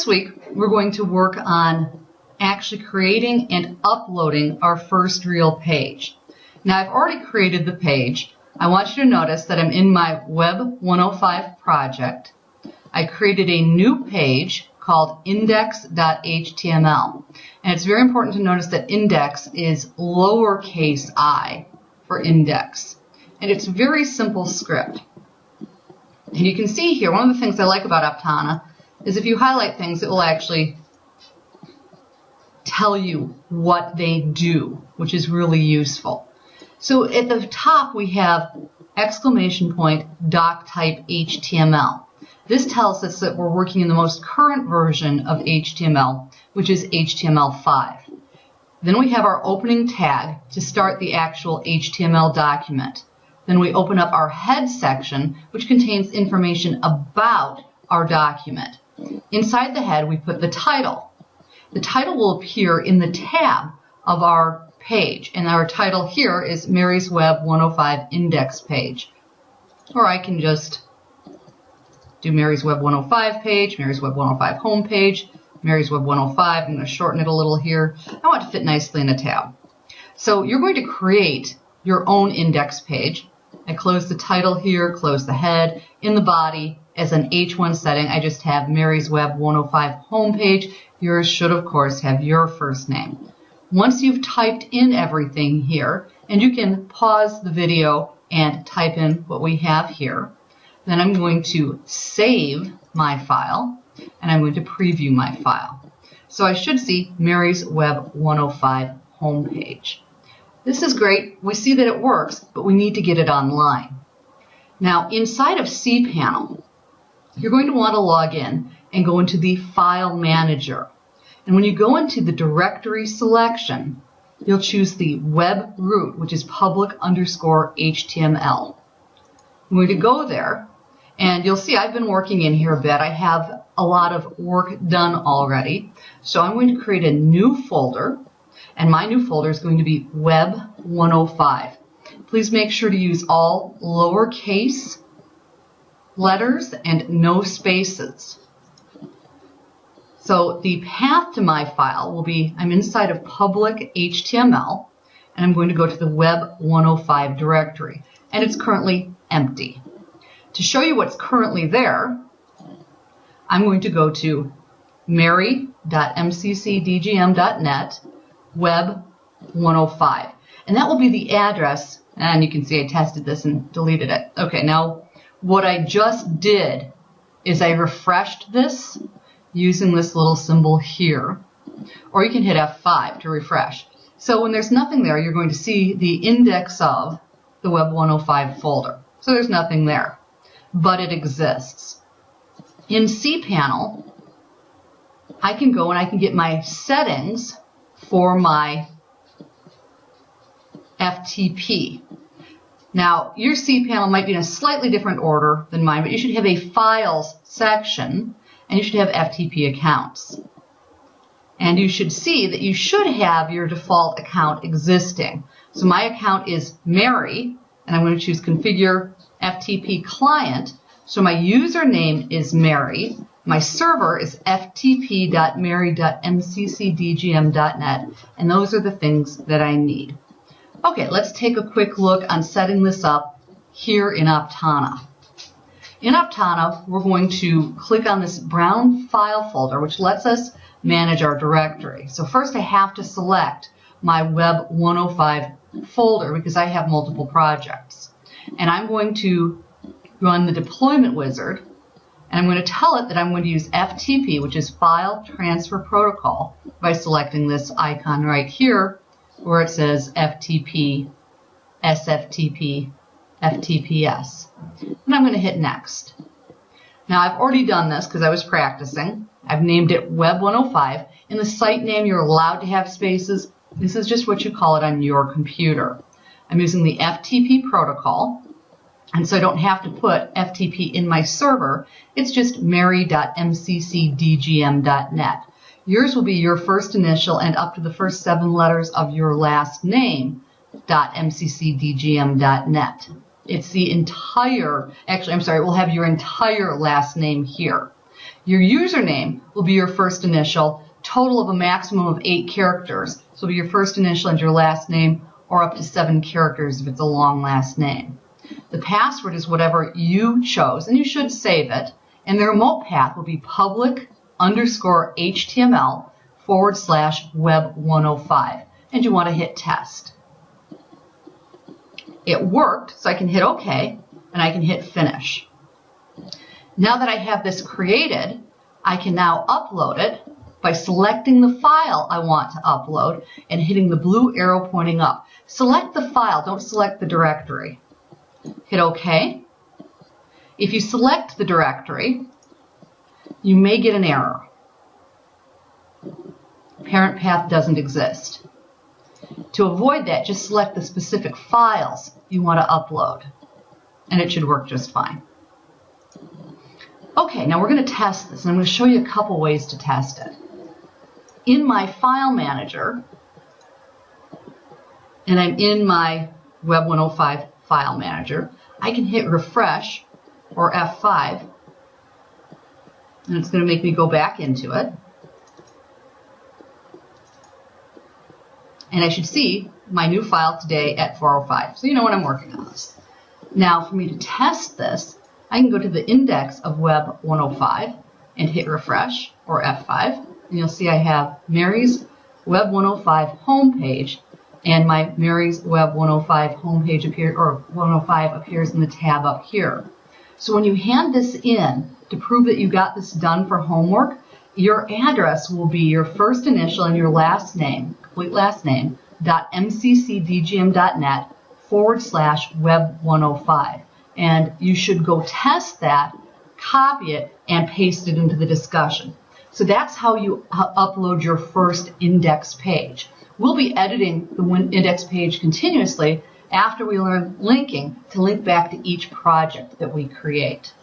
this week, we're going to work on actually creating and uploading our first real page. Now, I've already created the page. I want you to notice that I'm in my Web 105 project. I created a new page called index.html. And it's very important to notice that index is lowercase i for index. And it's a very simple script. And you can see here, one of the things I like about Aptana is if you highlight things, it will actually tell you what they do, which is really useful. So at the top we have exclamation point doc type HTML. This tells us that we're working in the most current version of HTML, which is HTML5. Then we have our opening tag to start the actual HTML document. Then we open up our head section, which contains information about our document. Inside the head, we put the title. The title will appear in the tab of our page, and our title here is Mary's Web 105 Index Page. Or I can just do Mary's Web 105 page, Mary's Web 105 home page, Mary's Web 105. I'm going to shorten it a little here. I want to fit nicely in a tab. So you're going to create your own index page. I close the title here, close the head. In the body, as an H1 setting, I just have Mary's Web 105 homepage. Yours should, of course, have your first name. Once you've typed in everything here, and you can pause the video and type in what we have here, then I'm going to save my file, and I'm going to preview my file. So I should see Mary's Web 105 homepage. This is great. We see that it works, but we need to get it online. Now, inside of cPanel, you're going to want to log in and go into the File Manager. And when you go into the directory selection, you'll choose the web root, which is public underscore HTML. I'm going to go there, and you'll see I've been working in here a bit. I have a lot of work done already. So I'm going to create a new folder, and my new folder is going to be Web 105. Please make sure to use all lowercase letters and no spaces. So the path to my file will be, I'm inside of public HTML, and I'm going to go to the Web 105 directory, and it's currently empty. To show you what's currently there, I'm going to go to mary.mccdgm.net web 105. And that will be the address, and you can see I tested this and deleted it. Okay, now what I just did is I refreshed this using this little symbol here, or you can hit F5 to refresh. So when there's nothing there, you're going to see the index of the Web 105 folder. So there's nothing there but it exists. In cPanel, I can go and I can get my settings for my FTP. Now, your cPanel might be in a slightly different order than mine, but you should have a files section and you should have FTP accounts. And you should see that you should have your default account existing. So my account is Mary, and I'm going to choose configure FTP client. So my username is Mary. My server is ftp.mary.mccdgm.net, and those are the things that I need. Okay, let's take a quick look on setting this up here in Aptana. In Aptana, we're going to click on this brown file folder, which lets us manage our directory. So first I have to select my Web 105 folder because I have multiple projects and I'm going to run the deployment wizard and I'm going to tell it that I'm going to use FTP, which is File Transfer Protocol, by selecting this icon right here where it says FTP, SFTP, FTPS. And I'm going to hit Next. Now I've already done this because I was practicing. I've named it Web 105. In the site name, you're allowed to have spaces. This is just what you call it on your computer. I'm using the FTP protocol. And so I don't have to put FTP in my server. It's just mary.mccdgm.net. Yours will be your first initial and up to the first seven letters of your last name, .mccdgm.net. It's the entire, actually, I'm sorry, we'll have your entire last name here. Your username will be your first initial, total of a maximum of eight characters. So it'll be your first initial and your last name, or up to seven characters if it's a long last name. The password is whatever you chose, and you should save it. And the remote path will be public underscore HTML forward slash web 105. And you want to hit test. It worked, so I can hit OK, and I can hit finish. Now that I have this created, I can now upload it by selecting the file I want to upload and hitting the blue arrow pointing up. Select the file, don't select the directory. Hit OK. If you select the directory, you may get an error. Parent path doesn't exist. To avoid that, just select the specific files you want to upload, and it should work just fine. Okay, now we're going to test this, and I'm going to show you a couple ways to test it. In my file manager, and I'm in my Web 105 file manager, I can hit refresh or F5 and it's going to make me go back into it. And I should see my new file today at 405. So you know when I'm working on this. Now for me to test this, I can go to the index of Web 105 and hit refresh or F5. And you'll see I have Mary's Web 105 homepage and my Mary's Web 105 homepage appear or 105 appears in the tab up here. So when you hand this in to prove that you got this done for homework, your address will be your first initial and your last name, complete last name, dot mccdgm.net forward slash web 105. And you should go test that, copy it, and paste it into the discussion. So that's how you uh, upload your first index page. We'll be editing the index page continuously after we learn linking to link back to each project that we create.